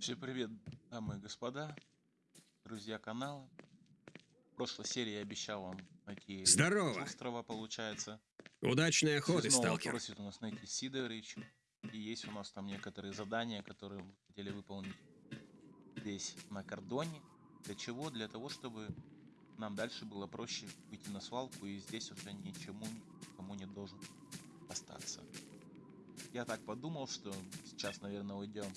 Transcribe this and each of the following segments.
Всем привет, дамы и господа, друзья канала. В прошлой серии я обещал вам найти Здорово. острова, получается. Удачной охоты, Снова сталкер. просит у нас найти Сидорыч. И есть у нас там некоторые задания, которые мы хотели выполнить здесь, на кордоне. Для чего? Для того, чтобы нам дальше было проще выйти на свалку, и здесь уже ничему никому не должен остаться. Я так подумал, что сейчас, наверное, уйдем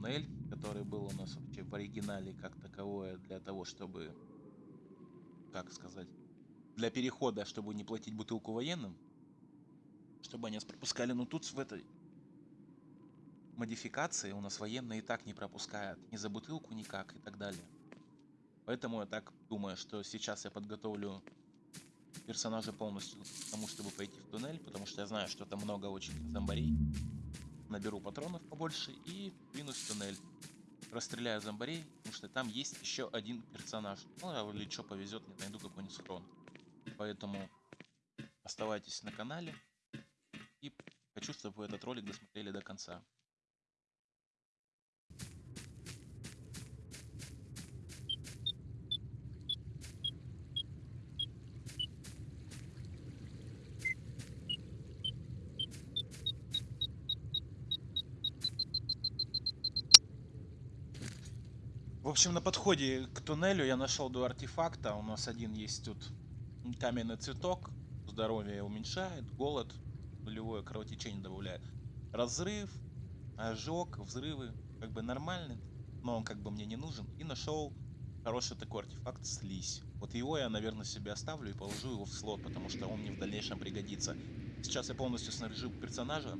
туннель, который был у нас вообще в оригинале как таковое, для того, чтобы, как сказать, для перехода, чтобы не платить бутылку военным, чтобы они нас пропускали. Но тут в этой модификации у нас военные и так не пропускают ни за бутылку никак и так далее. Поэтому я так думаю, что сейчас я подготовлю персонажа полностью к тому, чтобы пойти в туннель, потому что я знаю, что там много очень зомбарей. Наберу патронов побольше и двинусь в туннель. Расстреляю зомбарей, потому что там есть еще один персонаж. Ну, или что повезет, не найду какой-нибудь схрон. Поэтому оставайтесь на канале. И хочу, чтобы вы этот ролик досмотрели до конца. Общем, на подходе к туннелю я нашел два артефакта. У нас один есть тут каменный цветок. Здоровье уменьшает, голод, нулевое кровотечение добавляет. Разрыв, ожог, взрывы. Как бы нормальный, но он как бы мне не нужен. И нашел хороший такой артефакт слизь. Вот его я, наверное, себе оставлю и положу его в слот, потому что он мне в дальнейшем пригодится. Сейчас я полностью снаряжу персонажа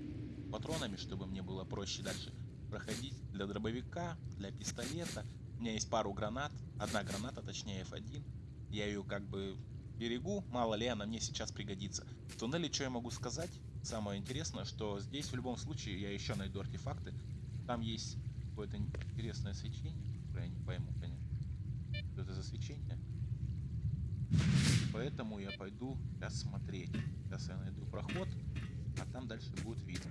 патронами, чтобы мне было проще дальше проходить для дробовика, для пистолета. У меня есть пару гранат, одна граната, точнее F1. Я ее как бы берегу, мало ли она мне сейчас пригодится. В туннеле что я могу сказать? Самое интересное, что здесь в любом случае я еще найду артефакты. Там есть какое-то интересное свечение, которое я не пойму, конечно. Что это за свечение? Поэтому я пойду сейчас смотреть. Сейчас я найду проход, а там дальше будет видно.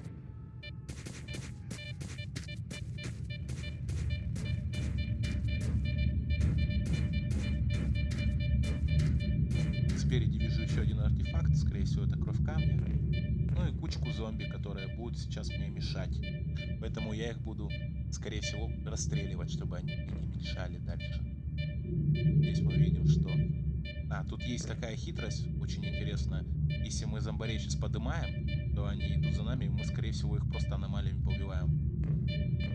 Всего это кровь камня. Ну и кучку зомби, которые будут сейчас мне мешать. Поэтому я их буду, скорее всего, расстреливать, чтобы они не мешали дальше. Здесь мы видим, что... А, тут есть такая хитрость, очень интересная. Если мы зомбарей сейчас поднимаем, то они идут за нами, и мы, скорее всего, их просто аномалиями поубиваем.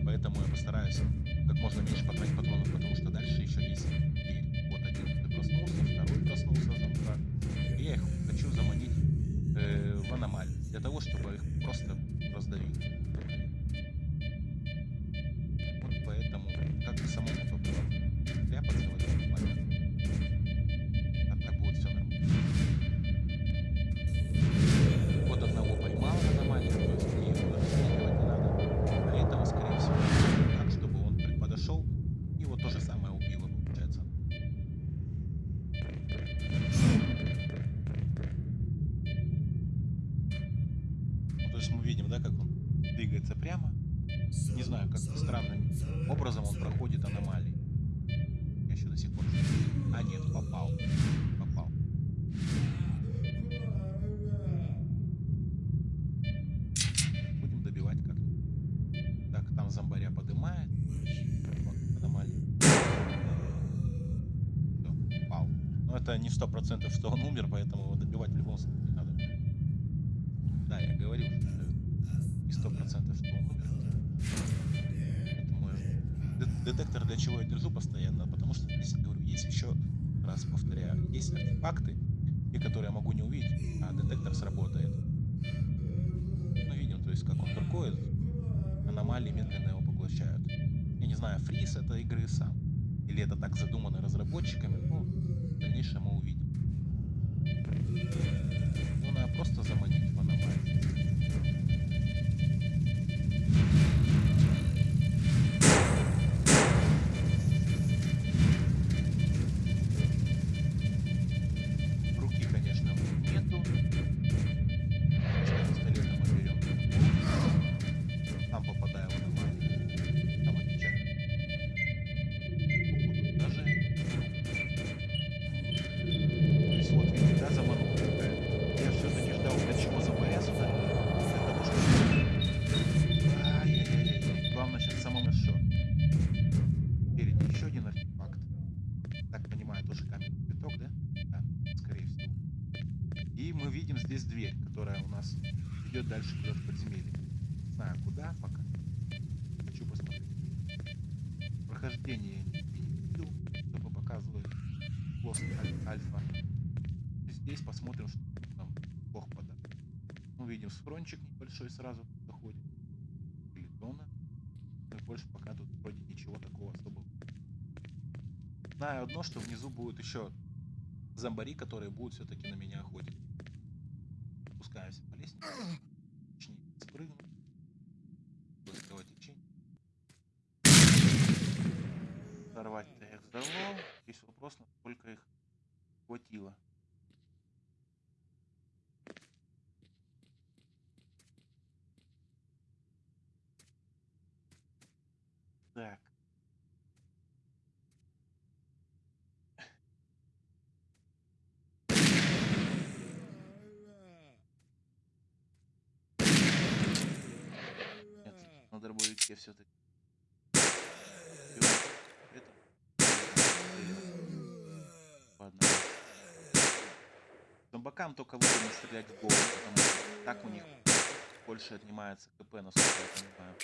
Поэтому я постараюсь как можно меньше потратить патронов, потому что дальше еще есть дверь. Вот один проснулся, второй проснулся зомбар. И я их хочу заманить э, в аномалию, для того, чтобы их просто раздавить. Есть мы видим, да, как он двигается прямо. Не знаю, как странным образом он проходит аномалии. Я еще до сих пор... А, нет, попал. Детектор для чего я держу постоянно, потому что здесь, говорю, есть еще раз повторяю, есть артефакты, те, которые я могу не увидеть, а детектор сработает. Мы видим, то есть как он торгует, аномалии медленно его поглощают. Я не знаю, фриз это игры сам, или это так задумано разработчиками, ну, в дальнейшем мы увидим. Ну, надо просто заманить в аномалию. Схрончик небольшой сразу заходит. Литона. Ну и больше пока тут вроде ничего такого особого. Знаю одно, что внизу будет еще зомбари, которые будут все-таки на меня охотить. Спускаемся по лестнице. Точнее, спрыгну. Быстрого течения. Взорвать-то их взорвал. Есть вопрос, насколько их хватило. Так. Нет, на дробовике все-таки. Ладно. Зомбакам только выгодно стрелять в голову, потому что так у них больше отнимается КП, насколько я понимаю.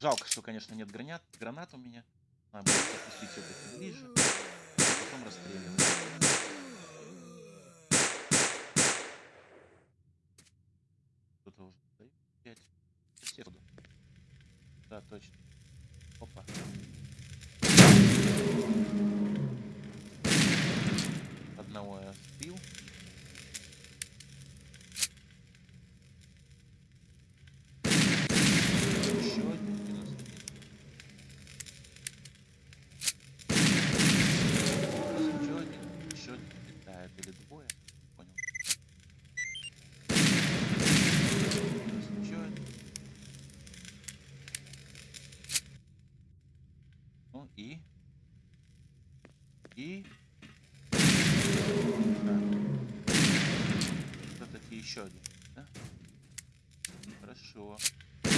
Жалко, что, конечно, нет гранат, гранат у меня. Надо будет опустить все-таки ближе, а потом расстреливать. Кто-то уже стоит. Пять. Соседу. Да, точно. Опа. Одного я сбил. Еще один минус один. Еще один. Еще один летает. Или двое. Понял. Минус еще один. Ну и... И... Все-таки еще один, да? Хорошо. Да,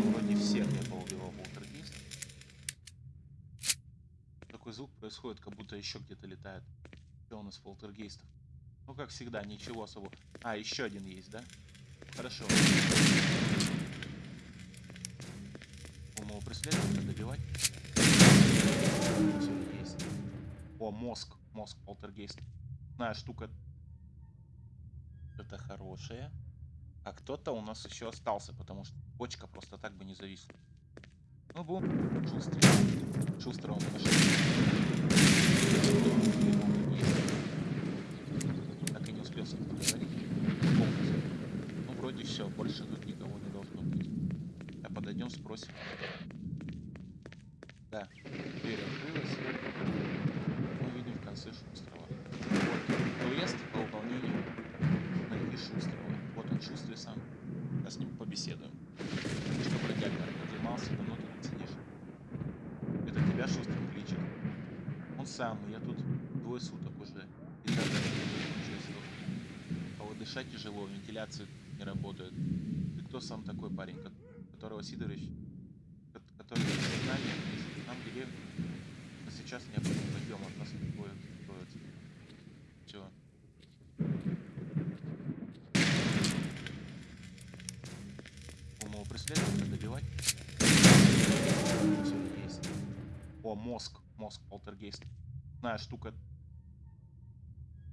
вроде всех я поубивал полтергейст. Такой звук происходит, как будто еще где-то летает. Что у нас полтергейстов? Ну, как всегда, ничего особо. А, еще один есть, да? Хорошо. Умного преследователя добивать. О, мозг. Мозг полтергейст. Знаю, штука. Это хорошая. А кто-то у нас еще остался, потому что почка просто так бы не зависла. Ну, будем шустрый. Шустрого мы нашли. Есть. Так и не успел с ним поговорить. Ну, вроде все, больше тут никого не должно быть. А подойдем, спросим. Да, дверь открылась. Мы видим в конце Шустрого. Вот, квест по выполнению найти Шустрого. Вот он, Шустрый сам. Я с ним побеседуем. Что бродяга поднимался, давно ты тут сидишь. Это тебя Шустрый кличет. Он самый, я тут двое суток уже. И. А вот дышать тяжело, вентиляция не работает. Ты кто сам такой парень, ко- которого Сидорович, ко- который в сознании, нам но сейчас необходим подъем от нас двое строится. Все. Умного преследователя добивать. Все есть. О, мозг. Мозг полтергейст. Знаю, штука.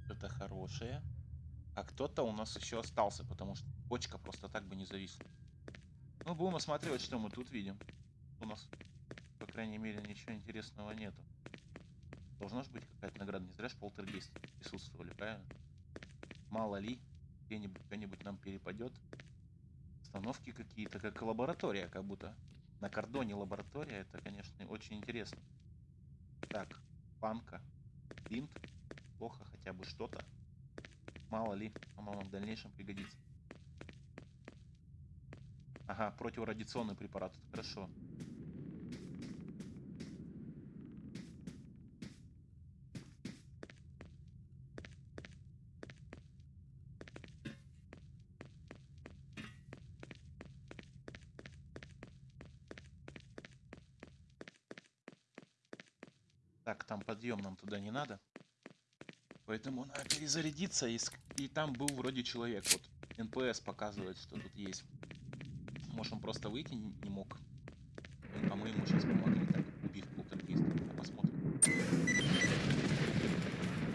Это хорошая. А кто-то у нас еще остался, потому что почка просто так бы не зависла. Ну, будем осматривать, что мы тут видим. У нас, по крайней мере, ничего интересного нету. Должна же быть какая-то награда. Не зря ж полтергейст присутствовали, правильно? Мало ли, где-нибудь что-нибудь нам перепадет. Установки какие-то, как лаборатория, как будто. На кордоне лаборатория, это, конечно, очень интересно. Так, панка, бинт, плохо хотя бы что-то. Мало ли, оно нам в дальнейшем пригодится. Ага, противорадиационный препарат, хорошо. Так, там подъем нам туда не надо. Поэтому надо перезарядиться, и, и там был вроде человек. Вот NPC показывает, что тут есть. Может, он просто выйти не мог. А мы ему сейчас помогли, так, убив полтергейста. А посмотрим.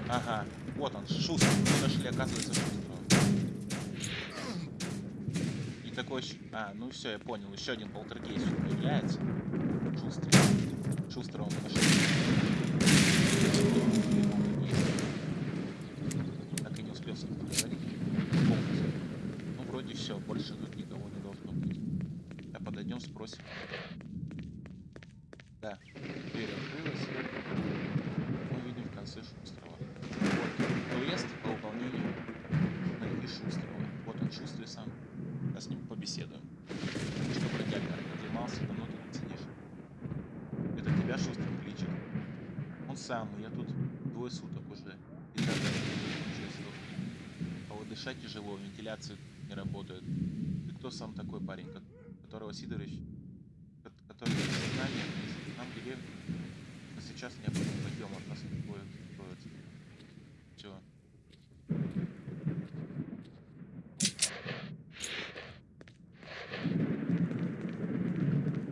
Ага, вот он, Шустер. Мы нашли, оказывается, Шустерова. И такой... А, ну все, я понял. Еще один полтергейст появляется. Шустер. Шустера мы нашли. Так и не успел с. Ну, вроде все, больше тут никого не должно быть. А подойдем, спросим. Да, дверь открылась. Мы видим в конце Шустрова. Вот, квест по выполнению найти Шустрова. Вот он, Шустрый сам. Сейчас с ним побеседуем. Что, бродяга, поднимался, давно ты тут сидишь? Это тебя Шустрый кличет? Он самый, я тут двое суток уже. И так далее, уже сдох. А вот дышать тяжело, вентиляция не работает. Ты кто сам такой парень, ко- которого Сидорович, ко- который вниз? нам но сейчас необходим подъем от нас двое стоит. Все.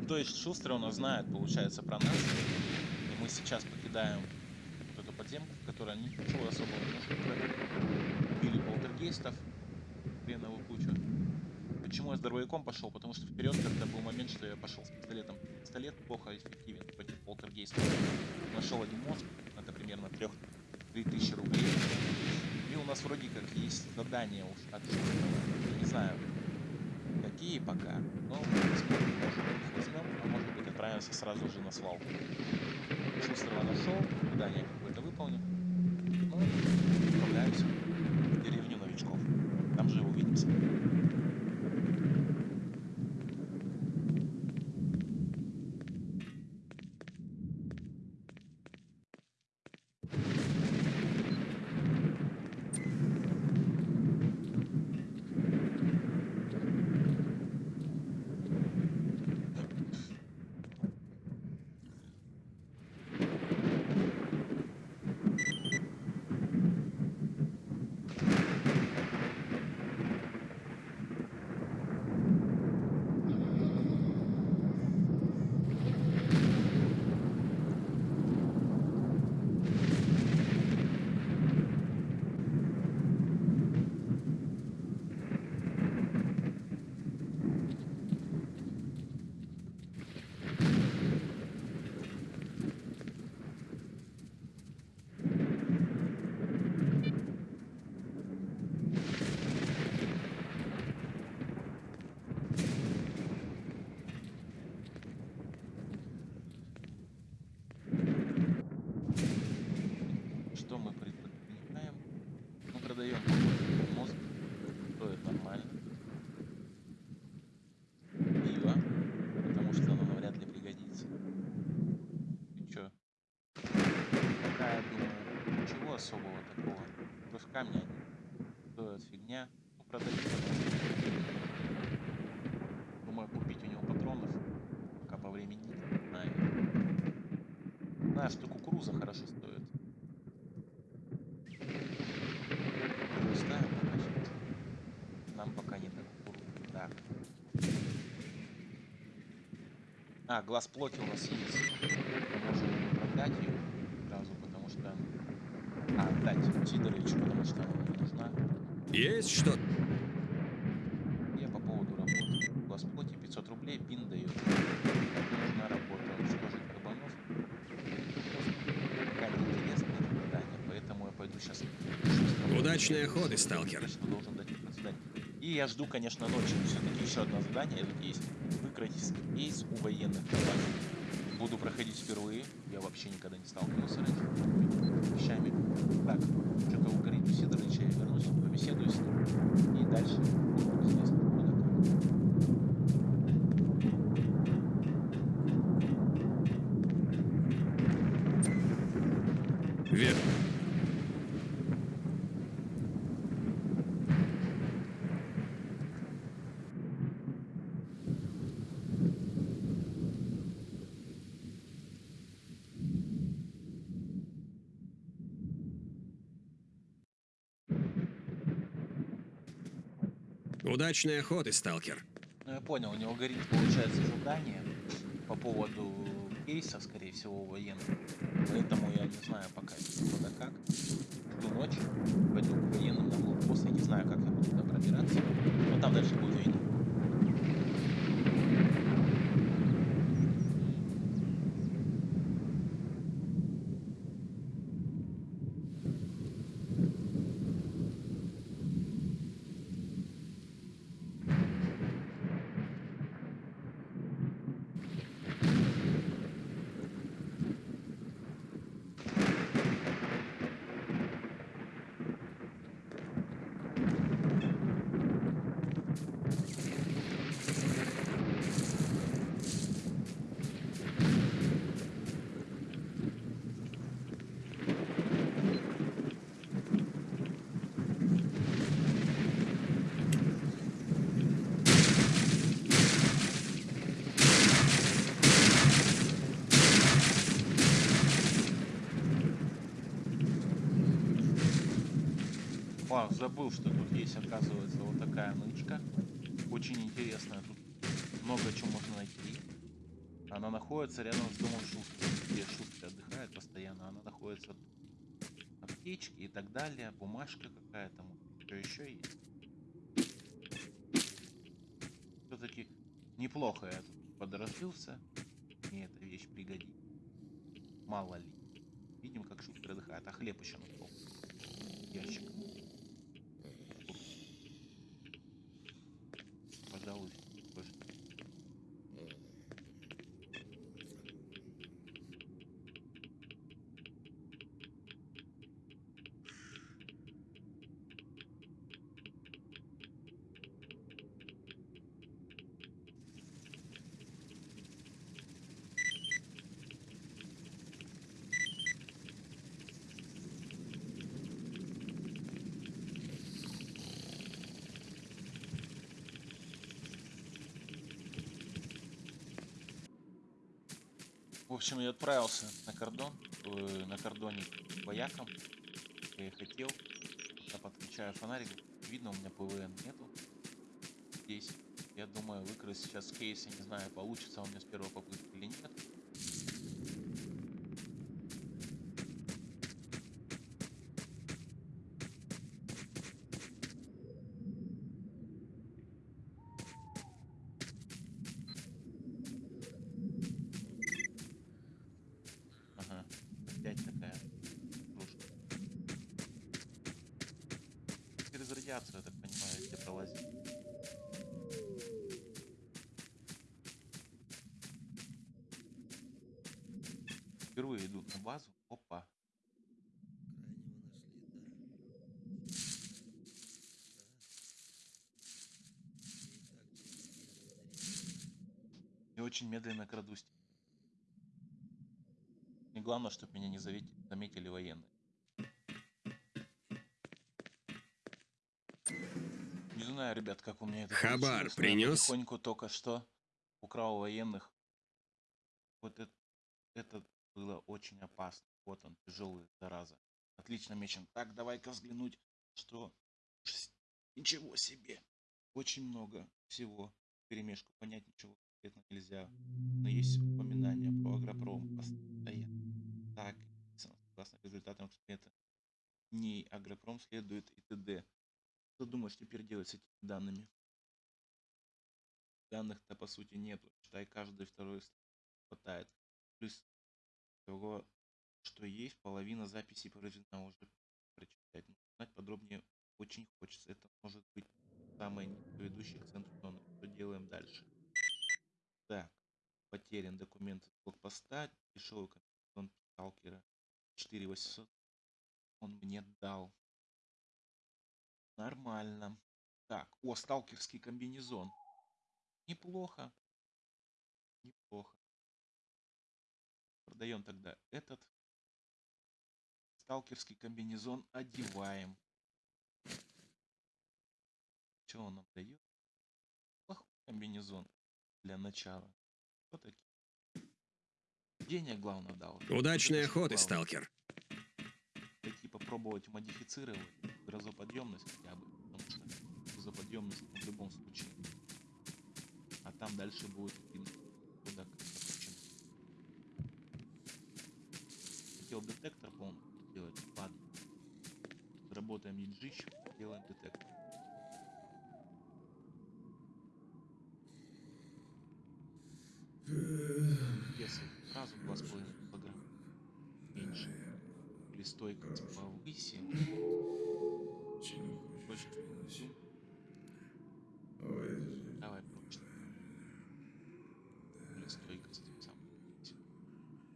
То есть Шустер у нас знает, получается, про нас. И мы сейчас покидаем вот эту подземку, в которой ничего особого не нужно полтергейстов, хреновую кучу. Почему я с дробовиком пошел? Потому что вперед когда был момент, что я пошел с пистолетом. Пистолет плохо эффективен против полтергейстов. Нашел один мозг, это примерно 3 3000 рублей. И у нас вроде как есть задание уж от Я не знаю, какие пока, но посмотрим, может быть возьмем, а может быть отправимся сразу же на свалку. Шустрого нашел, задание какое-то выполнил. Ну, отправляемся в деревню новичков. Там же увидимся. Что мы предпринимаем? Мы продаем мозг, стоит нормально. Пиво, потому что оно навряд ли пригодится. И чё? Пока я думаю, ничего особого такого. Камня они стоят фигня. Ну, продать Думаю, купить у него патронов, пока по времени не знаю. Знаю, что кукуруза хорошо стоит. Пока сейчас. Нам пока не так кукурузу. Так. А, глаз плоти у нас есть. Можем продать ее сразу, потому что... А, отдать Сидоровичу, потому что нужна. Есть что? Я по поводу работы. Плоти 500 рублей, пин дает. Нужна работа. Уничтожить кабанов. Пока не интересно это задание, поэтому я пойду сейчас. Удачной охоты, сталкер. Должен дать. И я жду, конечно, ночью. Все-таки еще одно задание тут есть. Выкройте кейс у военных компаний. Буду проходить впервые. Я вообще никогда не сталкивался раньше с вещами. Так, что-то у Сидоровича, я вернусь, побеседую с ним. И дальше будет известно, Удачной охоты, сталкер. Ну, я понял, у него горит, получается, задание по поводу кейса, скорее всего, военных. Поэтому я не знаю пока, куда как. Жду ночи, пойду к военным на блокпост. Я не знаю, как я буду туда пробираться. Но там дальше будет видно. О, забыл, что тут есть, оказывается, вот такая нычка. Очень интересная. Тут много чего можно найти. Она находится рядом с домом Шустера, где Шустер отдыхает постоянно. Она находится аптечки и так далее, бумажка какая-то, что еще есть. Все-таки неплохо я тут подразжился. Мне эта вещь пригодится. Мало ли. Видим, как Шустер отдыхает. А хлеб еще нашел. Ящик. В общем, я отправился на кордон, э, на кордоне к воякам. Я и хотел. Я подключаю фонарик. Видно, у меня ПВН нету. Здесь. Я думаю, выкрасть сейчас кейс. Я не знаю, получится он мне с первой попытки Радиацию, я так понимаю, где пролазить. Впервые иду на базу. Опа. И очень медленно крадусь. И главное, чтобы меня не заметили военные. Знаю, ребят, как у меня это Хабар принес? Потихоньку только что украл военных. Вот это, это было очень опасно. Вот он, тяжелый, зараза. Отлично мечен. Так, давай-ка взглянуть, что... Ничего себе. Очень много всего. Перемешку понять ничего конкретно нельзя. Но есть упоминания про агропром постоянно. Так, согласно результатам эксперимента, не агропром следует и т.д. Что думаешь теперь делать с этими данными? Данных-то по сути нету. Считай, каждый второй хватает. Плюс того, что есть, половина записей проведена уже прочитать. Но узнать подробнее очень хочется. Это может быть самое ведущее к центру зоны. Что делаем дальше? Так, потерян документ из блокпоста, дешевый комбинезон сталкера 4800 он мне дал. Нормально. Так, о, сталкерский комбинезон. Неплохо. Неплохо. Продаем тогда этот. Сталкерский комбинезон одеваем. Что он нам дает? Плохой комбинезон для начала. Что такие? Денег главное дал. Удачной охоты, главное. сталкер. Попробовать модифицировать грозоподъемность хотя бы. Потому что за подъемность в любом случае. А там дальше будет им куда подключен. Хотел детектор, по-моему, делать. Ладно. Работаем еджищем, делаем детектор. Если сразу 2,5 килограмма меньше. Или стойкость повысим. Точно. Давай. Или стойкость сам.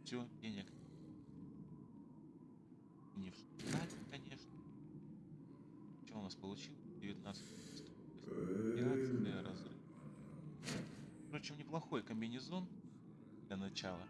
Все, денег. Не в штате, конечно. Что у нас получилось? 19 15 разрыв. Впрочем, неплохой комбинезон для начала.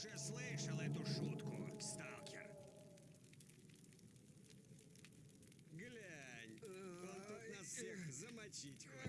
Уже слышал эту шутку, сталкер. Глянь, он тут нас всех замочить хочет.